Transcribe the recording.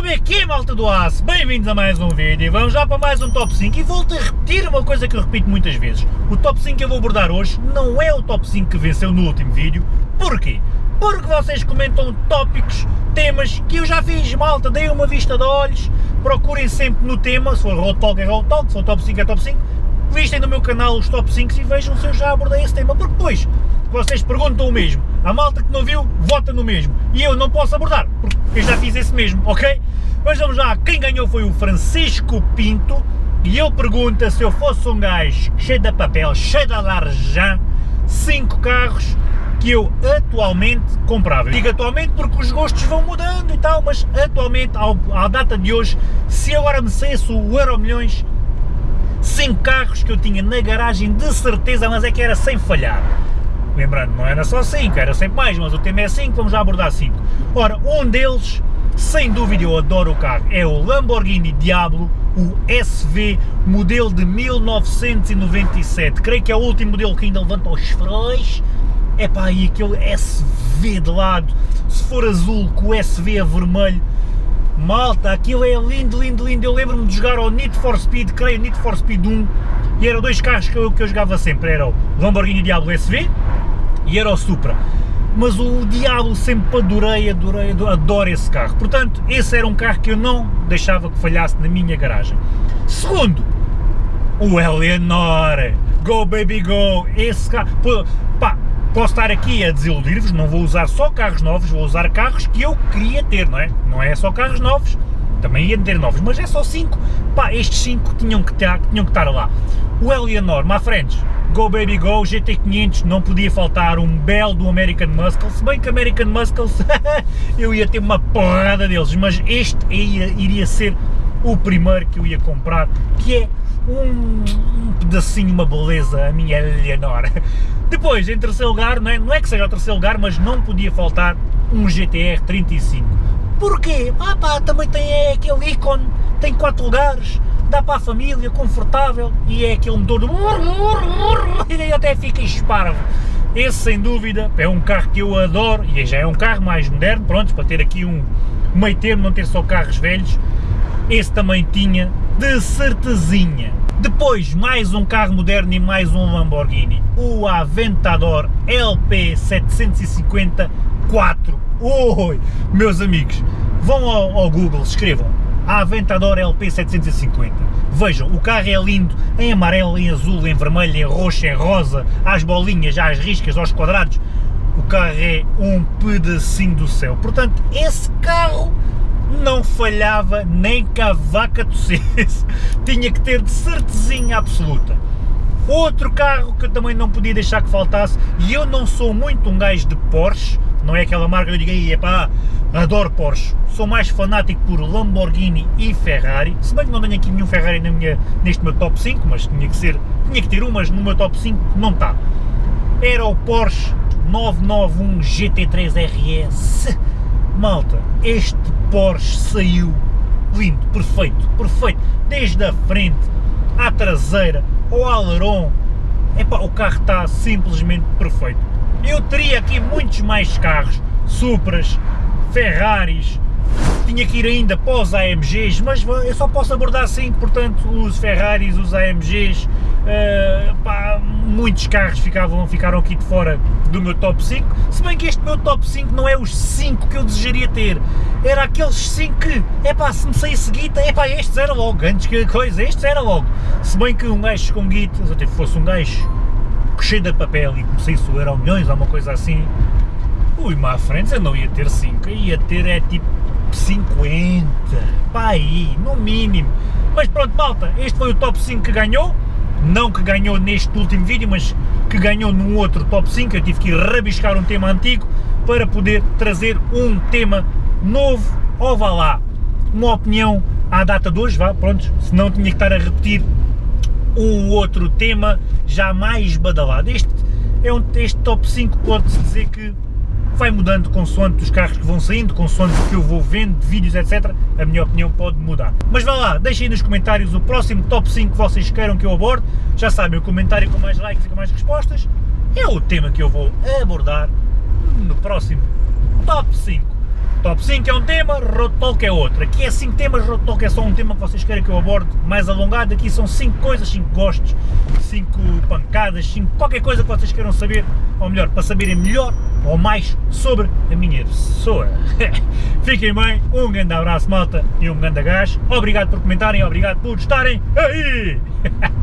Como é que é, malta do aço? Bem-vindos a mais um vídeo, vamos já para mais um top 5 e volto a repetir uma coisa que eu repito muitas vezes. O top 5 que eu vou abordar hoje não é o top 5 que venceu no último vídeo. Porquê? Porque vocês comentam tópicos, temas que eu já fiz, malta, dei uma vista de olhos, procurem sempre no tema, se for Road Talk é Road Talk, se for top 5 é top 5, vistem no meu canal os top 5 e vejam se eu já abordei esse tema, porque depois vocês perguntam o mesmo, a malta que não viu, vota no mesmo, e eu não posso abordar, porque eu já fiz esse mesmo, ok? Mas vamos lá, quem ganhou foi o Francisco Pinto, e ele pergunta se eu fosse um gajo cheio de papel, cheio de laranja, 5 carros que eu atualmente comprava. Digo atualmente porque os gostos vão mudando e tal, mas atualmente, ao, à data de hoje, se agora me saísse o Euro Milhões, 5 carros que eu tinha na garagem de certeza, mas é que era sem falhar. Lembrando, não era só 5, era sempre mais, mas o tema é 5, vamos já abordar 5. Ora, um deles, sem dúvida eu adoro o carro, é o Lamborghini Diablo, o SV, modelo de 1997. Creio que é o último modelo que ainda levanta os faróis. É pá, aí aquele SV de lado, se for azul com o SV a vermelho, malta, aquilo é lindo, lindo, lindo. Eu lembro-me de jogar ao Need for Speed, creio Need for Speed 1, e eram dois carros que eu, que eu jogava sempre, era o Lamborghini Diablo SV e era o Supra. Mas o Diablo sempre adorei, adorei, adoro esse carro. Portanto, esse era um carro que eu não deixava que falhasse na minha garagem. Segundo, o Eleanor. Go baby go! Esse carro. Pá, posso estar aqui a desiludir-vos, não vou usar só carros novos, vou usar carros que eu queria ter, não é? Não é só carros novos, também ia ter novos, mas é só 5. Pá, estes 5 tinham, que tinham que estar lá. O Eleanor, my friends, Go Baby Go, GT500, não podia faltar um belo do American Muscle, se bem que American Muscles eu ia ter uma porrada deles, mas este ia, iria ser o primeiro que eu ia comprar, que é um, um pedacinho, uma beleza, a minha Eleanor. Depois, em terceiro lugar, não é, não é que seja o terceiro lugar, mas não podia faltar um GTR 35. Porquê? Ah pá, também tem aquele ícone, tem quatro lugares, dá para a família, confortável, e é aquele motor de... e até fica esparvo. Esse, sem dúvida, é um carro que eu adoro, e já é um carro mais moderno, pronto, para ter aqui um meio termo, não ter só carros velhos, esse também tinha, de certezinha. Depois, mais um carro moderno e mais um Lamborghini, o Aventador LP750 4. Oi, meus amigos, vão ao, ao Google, escrevam Aventador LP750. Vejam, o carro é lindo em amarelo, em azul, em vermelho, em roxo, em rosa, às bolinhas, às riscas, aos quadrados. O carro é um pedacinho do céu. Portanto, esse carro não falhava nem que a vaca tinha que ter de certezinha absoluta. Outro carro que eu também não podia deixar que faltasse, e eu não sou muito um gajo de Porsche, não é aquela marca que eu digo aí, pá, adoro Porsche, sou mais fanático por Lamborghini e Ferrari, se bem que não tenho aqui nenhum Ferrari na minha, neste meu top 5, mas tinha que ser, tinha que ter um, mas no meu top 5 não está. Era o Porsche 991 GT3 RS, malta, este Porsche saiu lindo, perfeito, perfeito, desde a frente, à traseira, ao aileron, epá, o carro está simplesmente perfeito. Eu teria aqui muitos mais carros, Supras, Ferraris, tinha que ir ainda para os AMGs, mas eu só posso abordar 5, portanto os Ferraris, os AMGs, uh, pá, muitos carros ficavam, ficaram aqui de fora do meu top 5, se bem que este meu top 5 não é os 5 que eu desejaria ter, era aqueles 5 que, é pá, se me saísse guita, é pá, estes era logo, antes que coisa, estes era logo, se bem que um gajo com guita, se eu fosse um gajo cheio de papel e que saísse o Euro Milhões ou coisa assim, má frente eu não ia ter 5, ia ter é tipo 50, pá aí, no mínimo. Mas pronto, malta, este foi o top 5 que ganhou, não que ganhou neste último vídeo, mas que ganhou num outro top 5, eu tive que rabiscar um tema antigo para poder trazer um tema novo, ou vá lá, uma opinião à data de hoje, vá, pronto, senão tinha que estar a repetir um outro tema já mais badalado. Este, é um, este top 5 pode-se dizer que vai mudando consoante os carros que vão saindo, consoante o que eu vou vendo, vídeos, etc. A minha opinião pode mudar. Mas vá lá, deixem nos comentários o próximo top 5 que vocês queiram que eu aborde. Já sabem, o comentário com mais likes e com mais respostas é o tema que eu vou abordar no próximo top 5. Top 5 é um tema, Road Talk é outro. Aqui é 5 temas, Road Talk é só um tema que vocês querem que eu aborde mais alongado. Aqui são 5 coisas, 5 gostos, 5 pancadas, 5 qualquer coisa que vocês queiram saber, ou melhor, para saberem melhor ou mais sobre a minha pessoa. Fiquem bem, um grande abraço malta e um grande gás. Obrigado por comentarem, obrigado por estarem aí!